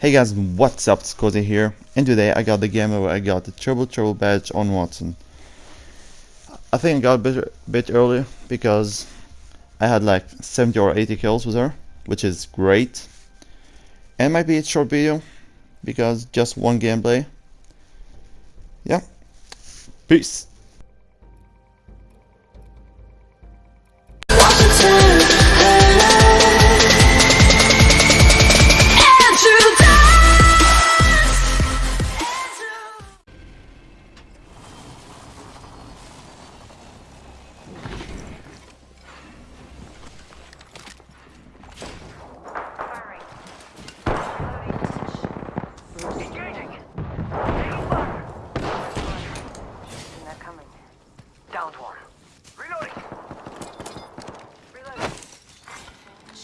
Hey guys, what's up? It's Cozy here, and today I got the game where I got the Triple Triple badge on Wattson. I think I got a bit, bit earlier because I had like 70 or 80 kills with her, which is great. And might be a short video because just one gameplay. Yeah. Peace.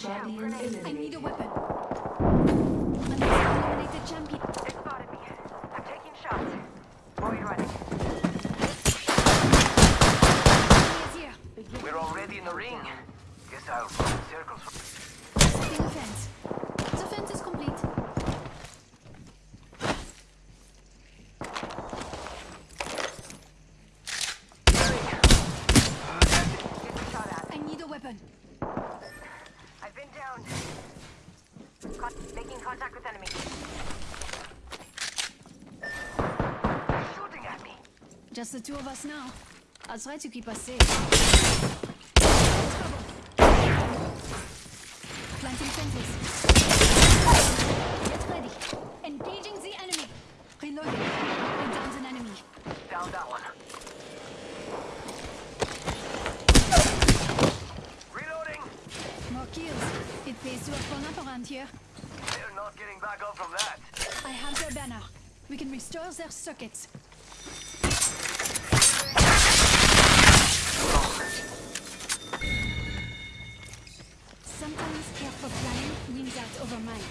Champion eliminated. I need a weapon. eliminated champion. They spotted me. I'm taking shots. Void running. We're already in the ring. Guess I'll run circles. Setting a fence. The fence is complete. I need a weapon. I've been down. Con making contact with enemy. Shooting at me. Just the two of us now. I'll try to keep us safe. Planting fences. Get ready. Engaging the enemy. Reloading. I downed an enemy. Down that one. Reloading. More kills. It pays to have fun up around here. They're not getting back up from that. I have their banner. We can restore their circuits. Sometimes careful planning wins out over might.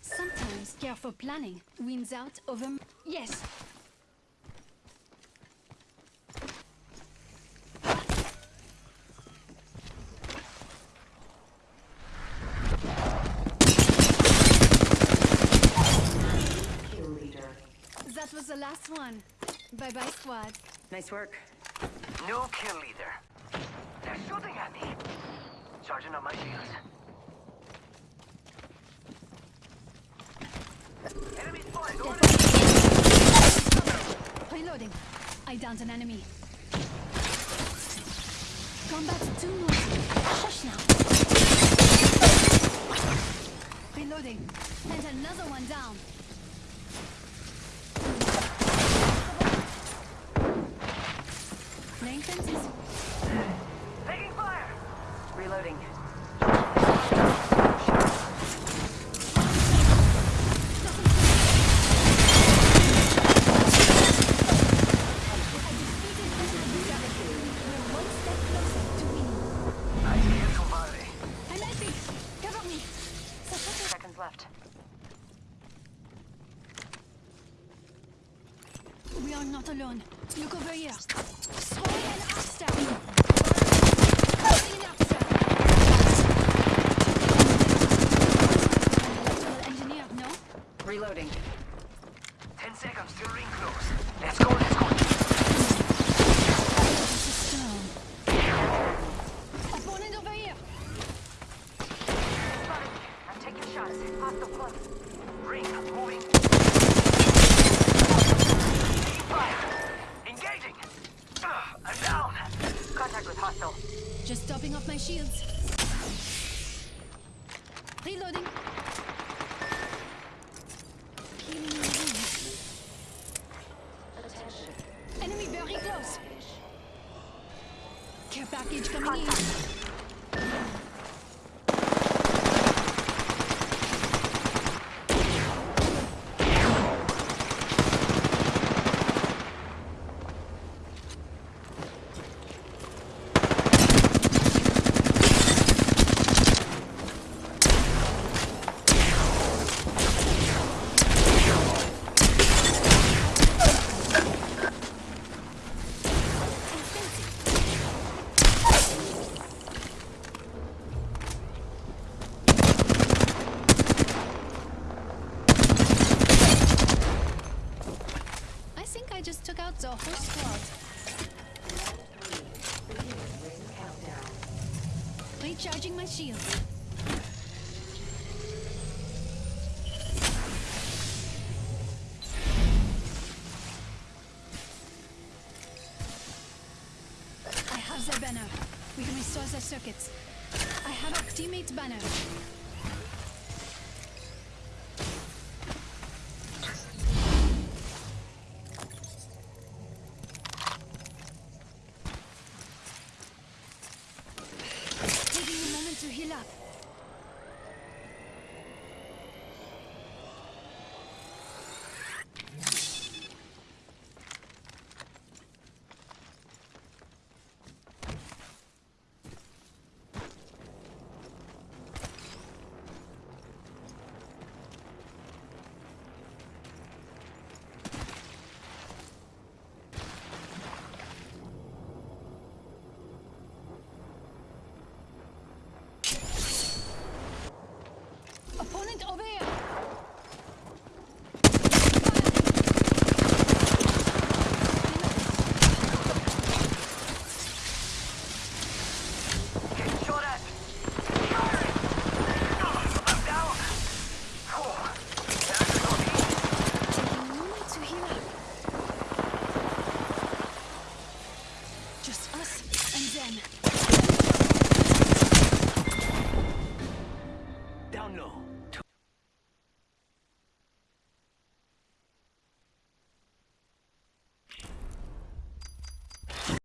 Sometimes careful planning wins out over... Yes! That was the last one. Bye-bye, squad. Nice work. New kill leader. They're shooting at me. Charging on my shields. Enemy spotted. Over. Reloading. I downed an enemy. Combat too noisy. Shush now. Reloading. And another one down. Fences. Taking fire. Reloading. One step closer to winning. I hear somebody. I'm helping. Cover me. Seconds left. We are not alone. Look over here. Throwing an arc star. Throwing an arc star. Electrical engineer, no? Reloading. Ten seconds till ring close. Let's go, let's go. This is stone. Opponent over here. Spotted me. I'm taking shots. Hostile close. Ring moving. Taking fire. Engaging. Ah, I'm down. Contact with hostile. Just topping off my shields. Reloading. Recharging my shield. I have their banner. We can restore their circuits. I have our teammate's banner.